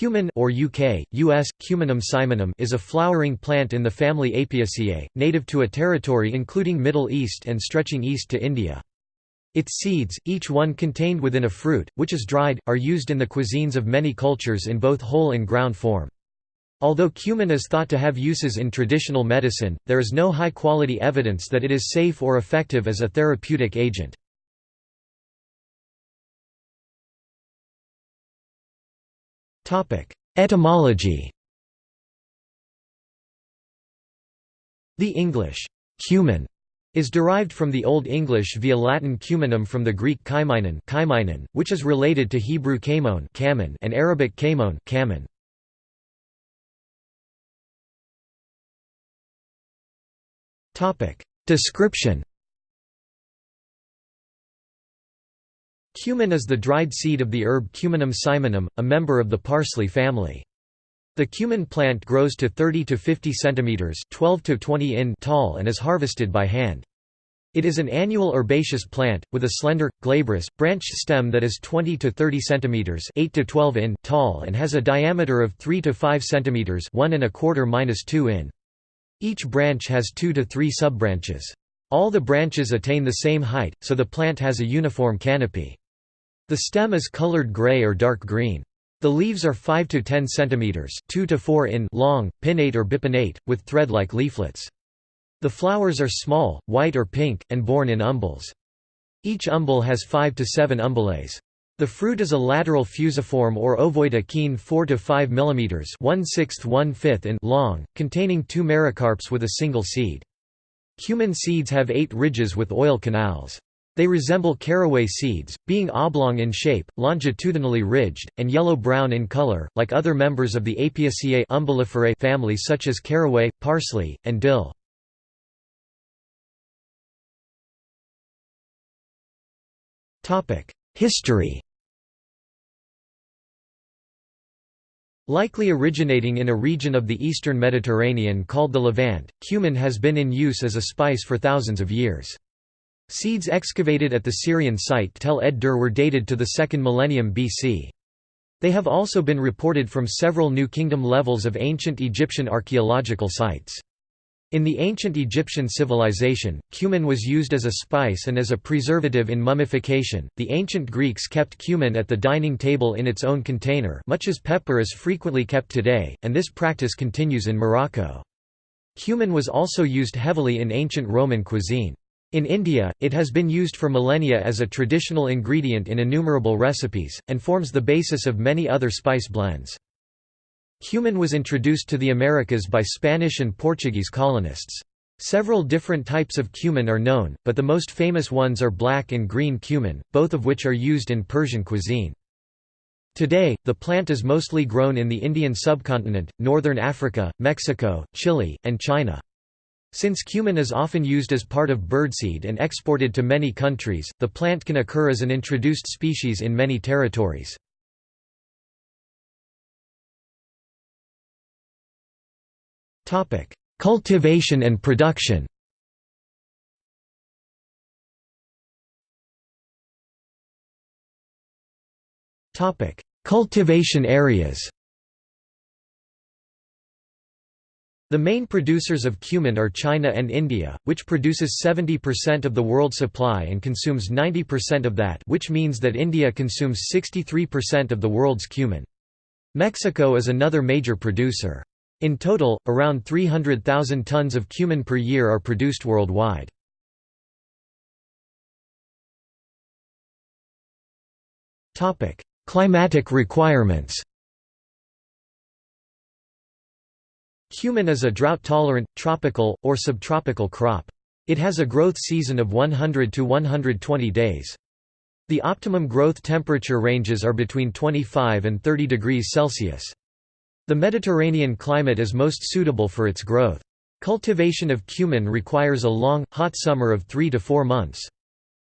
Cumin or UK, US, Cuminum cyminum is a flowering plant in the family Apiaceae, native to a territory including Middle East and stretching east to India. Its seeds, each one contained within a fruit, which is dried, are used in the cuisines of many cultures in both whole and ground form. Although cumin is thought to have uses in traditional medicine, there is no high-quality evidence that it is safe or effective as a therapeutic agent. Etymology. The English cumin is derived from the Old English via Latin cuminum from the Greek kaimenon, which is related to Hebrew kamon and Arabic kamon kamen. Description Cumin is the dried seed of the herb Cuminum cyminum, a member of the parsley family. The cumin plant grows to 30 to 50 centimeters (12 to 20 in) tall and is harvested by hand. It is an annual herbaceous plant with a slender, glabrous, branched stem that is 20 to 30 centimeters (8 to 12 in) tall and has a diameter of 3 to 5 centimeters (1 and a quarter minus 2 in). Each branch has 2 to 3 subbranches. All the branches attain the same height, so the plant has a uniform canopy. The stem is colored gray or dark green. The leaves are 5 to 10 centimeters, 2 to 4 in long, pinnate or bipinnate, with thread-like leaflets. The flowers are small, white or pink, and borne in umbels. Each umbel has 5 to 7 umbellets. The fruit is a lateral fusiform or ovoid achene 4 to 5 mm 1 6 1 5 in long, containing two mericarps with a single seed. Cumin seeds have eight ridges with oil canals. They resemble caraway seeds, being oblong in shape, longitudinally ridged, and yellow-brown in color, like other members of the Apiaceae umbelliferae family such as caraway, parsley, and dill. History Likely originating in a region of the eastern Mediterranean called the Levant, cumin has been in use as a spice for thousands of years. Seeds excavated at the Syrian site Tell ed-Der were dated to the 2nd millennium BC. They have also been reported from several New Kingdom levels of ancient Egyptian archaeological sites. In the ancient Egyptian civilization, cumin was used as a spice and as a preservative in mummification. The ancient Greeks kept cumin at the dining table in its own container, much as pepper is frequently kept today, and this practice continues in Morocco. Cumin was also used heavily in ancient Roman cuisine. In India, it has been used for millennia as a traditional ingredient in innumerable recipes, and forms the basis of many other spice blends. Cumin was introduced to the Americas by Spanish and Portuguese colonists. Several different types of cumin are known, but the most famous ones are black and green cumin, both of which are used in Persian cuisine. Today, the plant is mostly grown in the Indian subcontinent, northern Africa, Mexico, Chile, and China. Since cumin is often used as part of birdseed and exported to many countries, the plant can occur as an introduced species in many territories. Cultivation and production Cultivation areas The main producers of cumin are China and India, which produces 70% of the world supply and consumes 90% of that which means that India consumes 63% of the world's cumin. Mexico is another major producer. In total, around 300,000 tons of cumin per year are produced worldwide. Climatic requirements Cumin is a drought-tolerant, tropical, or subtropical crop. It has a growth season of 100 to 120 days. The optimum growth temperature ranges are between 25 and 30 degrees Celsius. The Mediterranean climate is most suitable for its growth. Cultivation of cumin requires a long, hot summer of 3 to 4 months.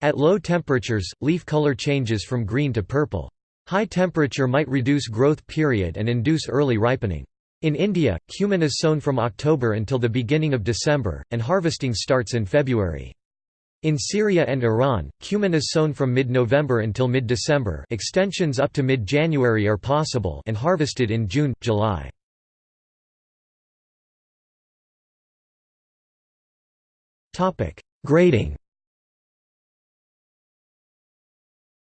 At low temperatures, leaf color changes from green to purple. High temperature might reduce growth period and induce early ripening. In India, cumin is sown from October until the beginning of December, and harvesting starts in February. In Syria and Iran, cumin is sown from mid-November until mid-December extensions up to mid-January are possible and harvested in June, July. Grading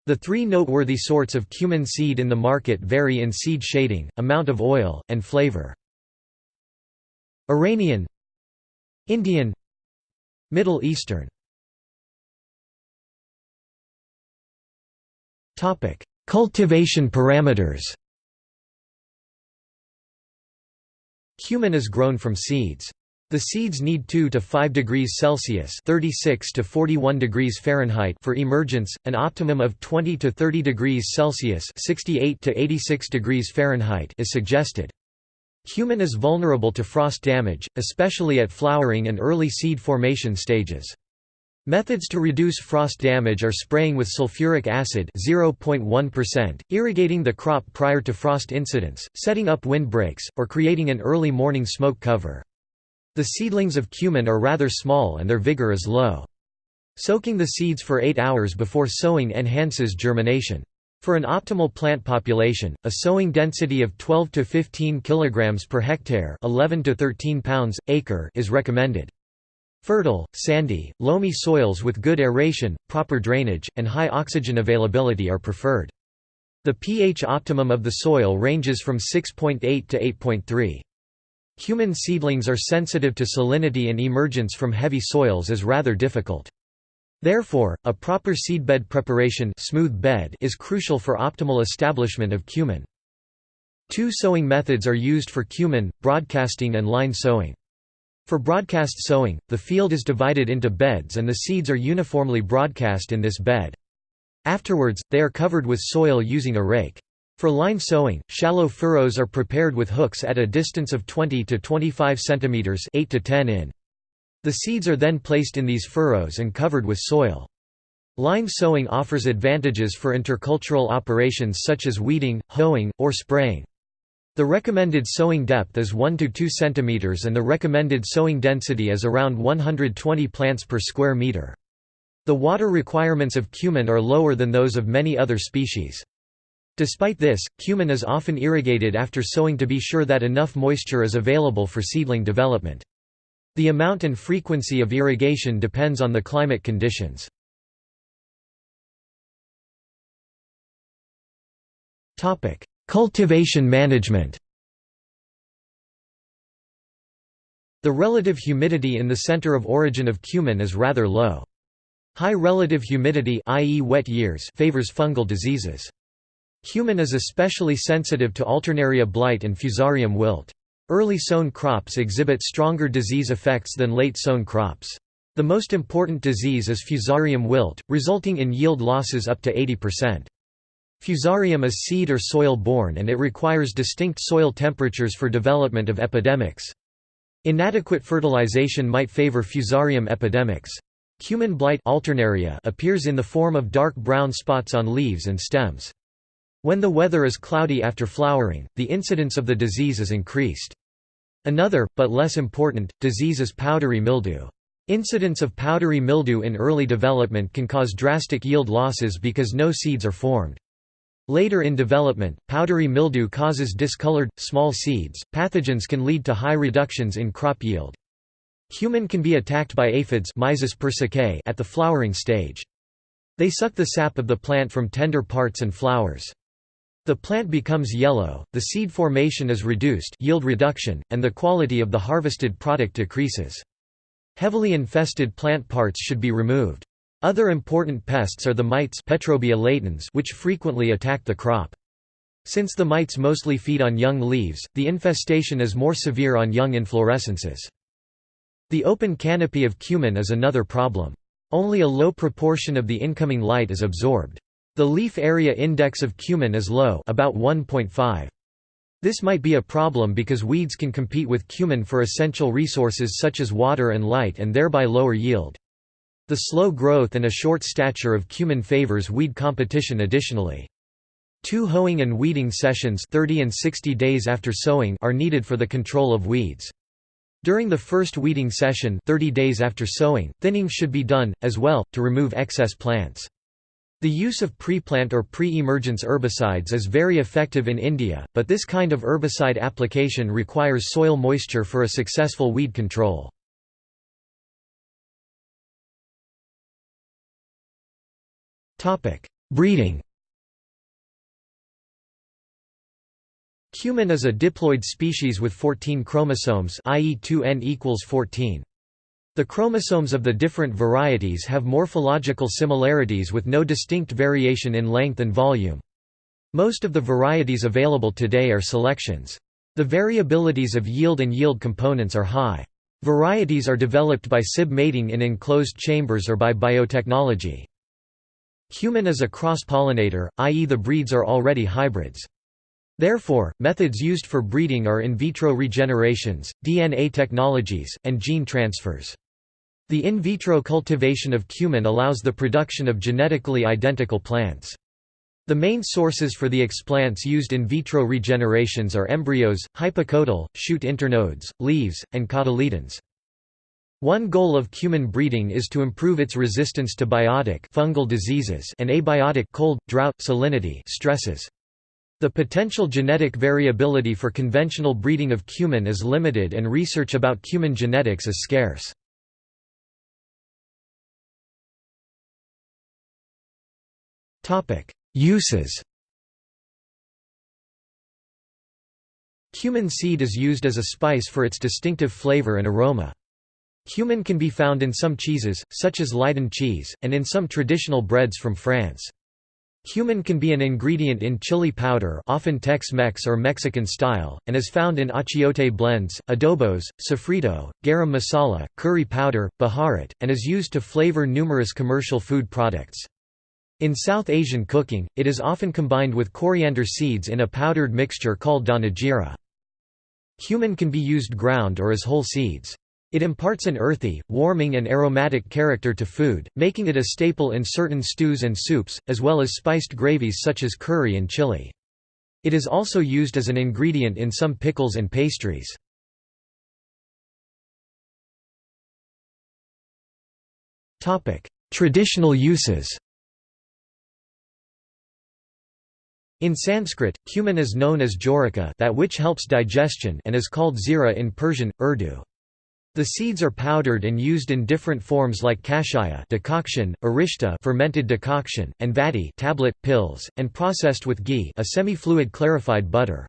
The three noteworthy sorts of cumin seed in the market vary in seed shading, amount of oil, and flavor. Iranian Indian Middle Eastern Cultivation parameters Cumin is grown from seeds. The seeds need 2 to 5 degrees Celsius (36 to 41 degrees Fahrenheit) for emergence, an optimum of 20 to 30 degrees Celsius (68 to 86 degrees Fahrenheit) is suggested. Cumin is vulnerable to frost damage, especially at flowering and early seed formation stages. Methods to reduce frost damage are spraying with sulfuric acid 0.1%, irrigating the crop prior to frost incidents, setting up windbreaks, or creating an early morning smoke cover. The seedlings of cumin are rather small and their vigor is low. Soaking the seeds for 8 hours before sowing enhances germination. For an optimal plant population, a sowing density of 12 to 15 kg per hectare 11 to 13 pounds, acre is recommended. Fertile, sandy, loamy soils with good aeration, proper drainage, and high oxygen availability are preferred. The pH optimum of the soil ranges from 6.8 to 8.3. Cumin seedlings are sensitive to salinity and emergence from heavy soils is rather difficult. Therefore, a proper seedbed preparation smooth bed is crucial for optimal establishment of cumin. Two sowing methods are used for cumin, broadcasting and line sowing. For broadcast sowing, the field is divided into beds and the seeds are uniformly broadcast in this bed. Afterwards, they are covered with soil using a rake. For line sowing, shallow furrows are prepared with hooks at a distance of 20 to 25 cm 8 to 10 in. The seeds are then placed in these furrows and covered with soil. Line sowing offers advantages for intercultural operations such as weeding, hoeing, or spraying. The recommended sowing depth is 1 to 2 cm and the recommended sowing density is around 120 plants per square meter. The water requirements of cumin are lower than those of many other species. Despite this, cumin is often irrigated after sowing to be sure that enough moisture is available for seedling development. The amount and frequency of irrigation depends on the climate conditions. Cultivation management The relative humidity in the center of origin of cumin is rather low. High relative humidity i.e. wet years favors fungal diseases. Cumin is especially sensitive to Alternaria blight and Fusarium wilt. Early sown crops exhibit stronger disease effects than late sown crops. The most important disease is Fusarium wilt, resulting in yield losses up to 80%. Fusarium is seed or soil borne and it requires distinct soil temperatures for development of epidemics. Inadequate fertilization might favor Fusarium epidemics. Cumin blight alternaria appears in the form of dark brown spots on leaves and stems. When the weather is cloudy after flowering, the incidence of the disease is increased. Another, but less important, disease is powdery mildew. Incidence of powdery mildew in early development can cause drastic yield losses because no seeds are formed. Later in development, powdery mildew causes discolored, small seeds. Pathogens can lead to high reductions in crop yield. Cumin can be attacked by aphids at the flowering stage. They suck the sap of the plant from tender parts and flowers. The plant becomes yellow, the seed formation is reduced yield reduction, and the quality of the harvested product decreases. Heavily infested plant parts should be removed. Other important pests are the mites Petrobia latens which frequently attack the crop. Since the mites mostly feed on young leaves, the infestation is more severe on young inflorescences. The open canopy of cumin is another problem. Only a low proportion of the incoming light is absorbed. The leaf area index of cumin is low about 1.5. This might be a problem because weeds can compete with cumin for essential resources such as water and light and thereby lower yield. The slow growth and a short stature of cumin favors weed competition additionally. Two hoeing and weeding sessions 30 and 60 days after sowing are needed for the control of weeds. During the first weeding session 30 days after sowing, thinning should be done, as well, to remove excess plants. The use of pre-plant or pre-emergence herbicides is very effective in India, but this kind of herbicide application requires soil moisture for a successful weed control. Breeding Cumin is a diploid species with 14 chromosomes i.e. 2n equals 14. The chromosomes of the different varieties have morphological similarities with no distinct variation in length and volume. Most of the varieties available today are selections. The variabilities of yield and yield components are high. Varieties are developed by SIB mating in enclosed chambers or by biotechnology. Cumin is a cross-pollinator, i.e. the breeds are already hybrids. Therefore, methods used for breeding are in vitro regenerations, DNA technologies, and gene transfers. The in vitro cultivation of cumin allows the production of genetically identical plants. The main sources for the explants used in vitro regenerations are embryos, hypocotyl, shoot internodes, leaves, and cotyledons. One goal of cumin breeding is to improve its resistance to biotic fungal diseases and abiotic cold, drought, salinity stresses. The potential genetic variability for conventional breeding of cumin is limited and research about cumin genetics is scarce. Uses Cumin seed is used as a spice for its distinctive flavor and aroma. Cumin can be found in some cheeses, such as Leiden cheese, and in some traditional breads from France. Cumin can be an ingredient in chili powder often Tex-Mex or Mexican style, and is found in achiote blends, adobos, sofrito, garam masala, curry powder, baharat, and is used to flavor numerous commercial food products. In South Asian cooking, it is often combined with coriander seeds in a powdered mixture called danajira. Cumin can be used ground or as whole seeds. It imparts an earthy, warming and aromatic character to food, making it a staple in certain stews and soups, as well as spiced gravies such as curry and chili. It is also used as an ingredient in some pickles and pastries. Traditional uses In Sanskrit, cumin is known as jiraka that which helps digestion and is called zira in Persian, Urdu. The seeds are powdered and used in different forms like kashaya decoction, arishta fermented decoction, and vati tablet, pills, and processed with ghee a semi-fluid clarified butter.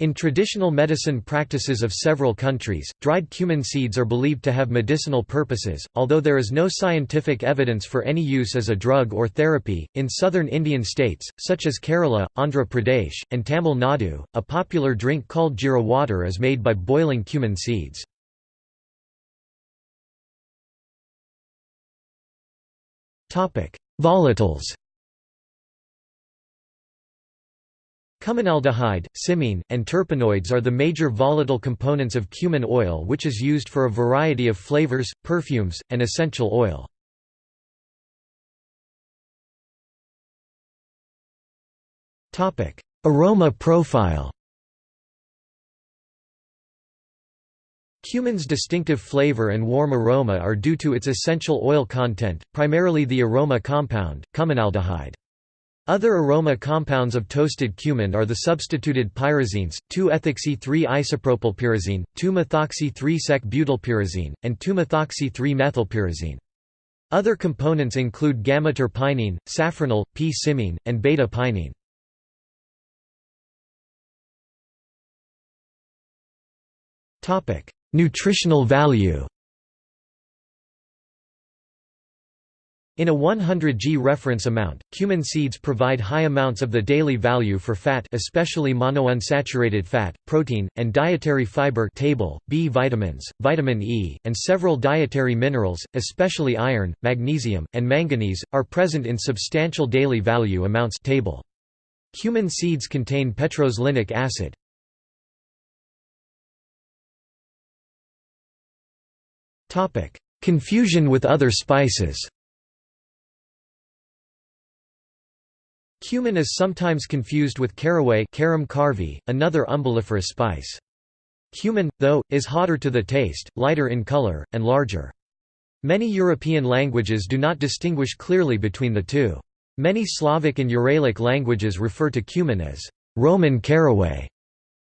In traditional medicine practices of several countries, dried cumin seeds are believed to have medicinal purposes, although there is no scientific evidence for any use as a drug or therapy. In southern Indian states, such as Kerala, Andhra Pradesh, and Tamil Nadu, a popular drink called jira water is made by boiling cumin seeds. Volatiles Cuminaldehyde, cymene, and terpenoids are the major volatile components of cumin oil which is used for a variety of flavors, perfumes, and essential oil. Aroma profile Cumin's distinctive flavor and warm aroma are due to its essential oil content, primarily the aroma compound, cuminaldehyde. Other aroma compounds of toasted cumin are the substituted pyrazines, 2-ethoxy-3-isopropylpyrazine, 2-methoxy-3-sec-butylpyrazine, and 2-methoxy-3-methylpyrazine. Other components include gamma-terpinene, safranal, p-cymene, and beta-pinene. Nutritional value In a 100 g reference amount, cumin seeds provide high amounts of the daily value for fat especially monounsaturated fat, protein, and dietary fiber table, B vitamins, vitamin E, and several dietary minerals, especially iron, magnesium, and manganese, are present in substantial daily value amounts table. Cumin seeds contain petroselinic acid. Confusion with other spices Cumin is sometimes confused with caraway carum carvi, another umbelliferous spice. Cumin, though, is hotter to the taste, lighter in color, and larger. Many European languages do not distinguish clearly between the two. Many Slavic and Uralic languages refer to cumin as Roman caraway.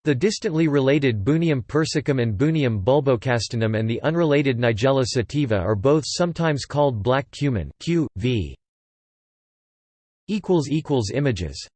The distantly related Bunium persicum and Bunium bulbocastanum and the unrelated Nigella sativa are both sometimes called black cumin Q, v. Images